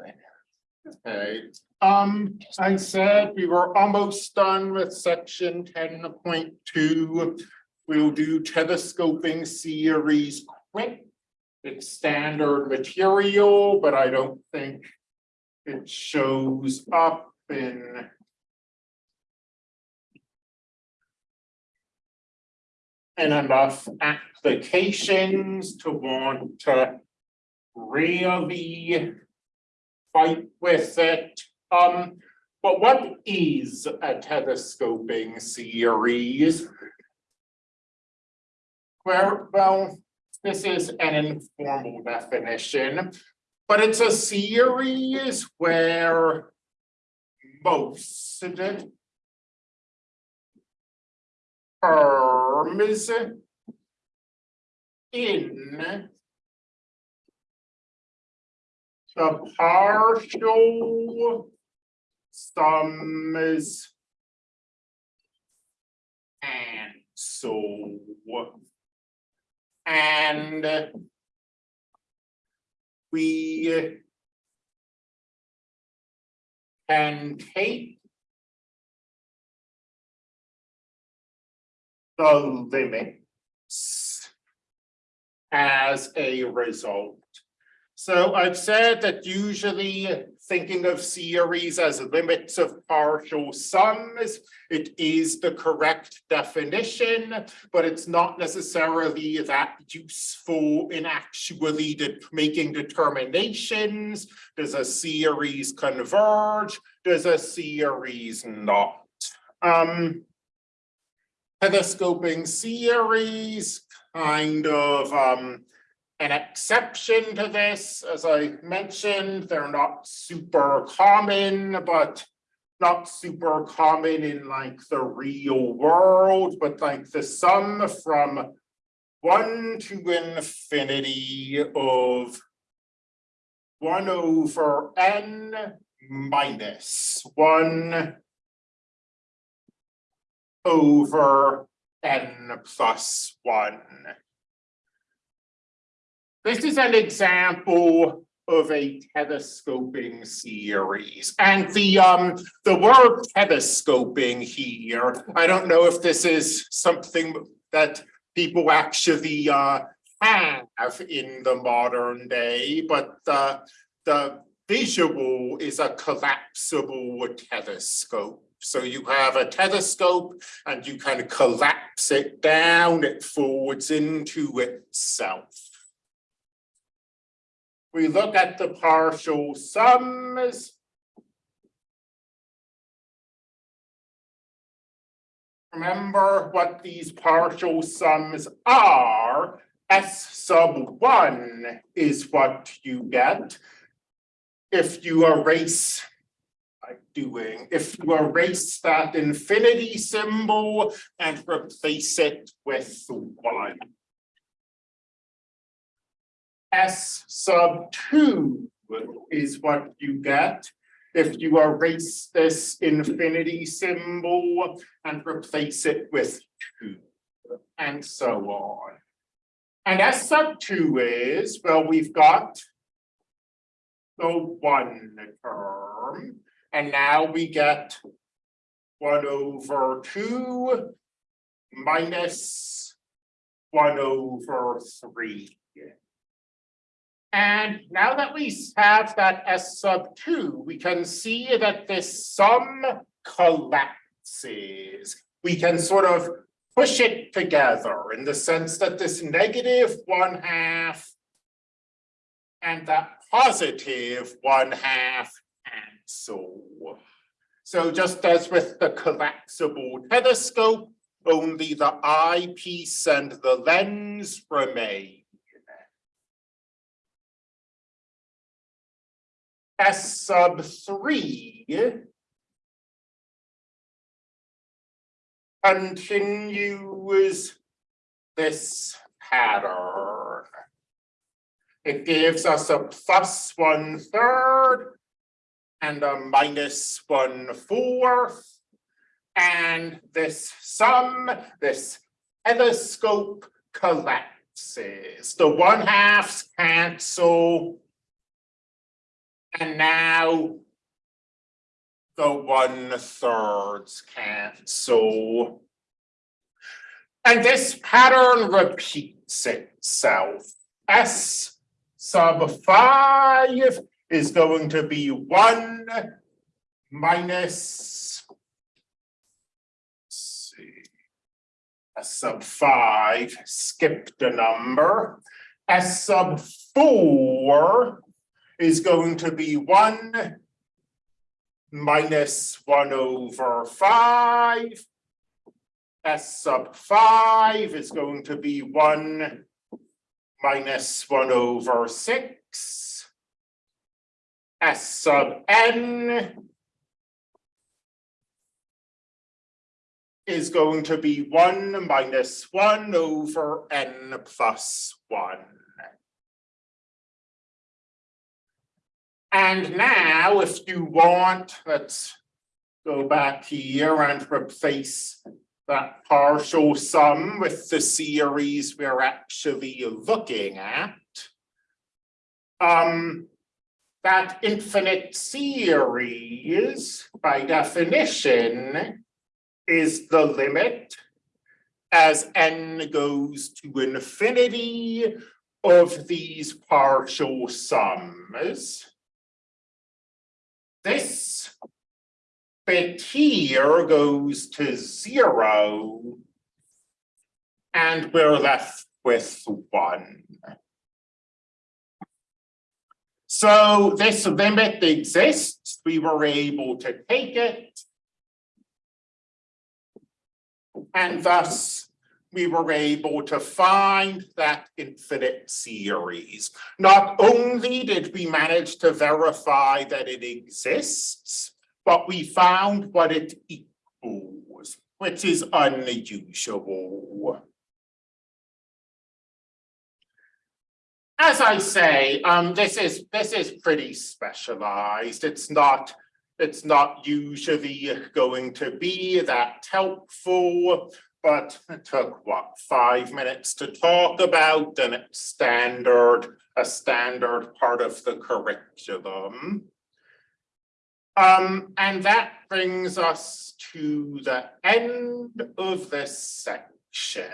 thing. Okay, um, I said we were almost done with section ten point two. We'll do telescoping series quick. It's standard material, but I don't think it shows up in in enough applications to want to really fight with it. Um, but what is a telescoping series? Where, well, this is an informal definition, but it's a series where most terms in the partial sums and so and we can take the limits as a result. So I've said that usually thinking of series as limits of partial sums, it is the correct definition, but it's not necessarily that useful in actually de- making determinations. Does a series converge? Does a series not? Um, telescoping series kind of um an exception to this, as I mentioned, they're not super common, but not super common in like the real world, but like the sum from one to infinity of one over n minus one over n plus one. This is an example of a telescoping series. And the um, the word telescoping here, I don't know if this is something that people actually uh have in the modern day, but uh, the visual is a collapsible telescope. So you have a telescope and you of collapse it down, it folds into itself. We look at the partial sums. Remember what these partial sums are. S sub one is what you get. If you erase like doing, if you erase that infinity symbol and replace it with one. S sub two is what you get if you erase this infinity symbol and replace it with two, and so on. And S sub two is, well, we've got the one term, and now we get one over two minus one over three. And now that we have that S sub two, we can see that this sum collapses. We can sort of push it together in the sense that this negative one half and that positive one half cancel. So just as with the collapsible telescope, only the eyepiece and the lens remain. S sub three continues this pattern. It gives us a plus one third and a minus one fourth. And this sum, this telescope collapses. The one halves cancel And now the one thirds cancel. And this pattern repeats itself. S sub five is going to be one minus. See. S sub five, skipped a number. S sub four is going to be one minus one over five. S sub five is going to be one minus one over six. S sub n is going to be one minus one over n plus one. And now, if you want, let's go back here and replace that partial sum with the series we're actually looking at. Um, that infinite series, by definition, is the limit as n goes to infinity of these partial sums. This bit here goes to zero. And we're left with one. So this limit exists, we were able to take it. And thus, we were able to find that infinite series. Not only did we manage to verify that it exists, but we found what it equals, which is unusual. As I say, um, this is, this is pretty specialized. It's not, it's not usually going to be that helpful. But it took what, five minutes to talk about and it's standard, a standard part of the curriculum. Um, and that brings us to the end of this section.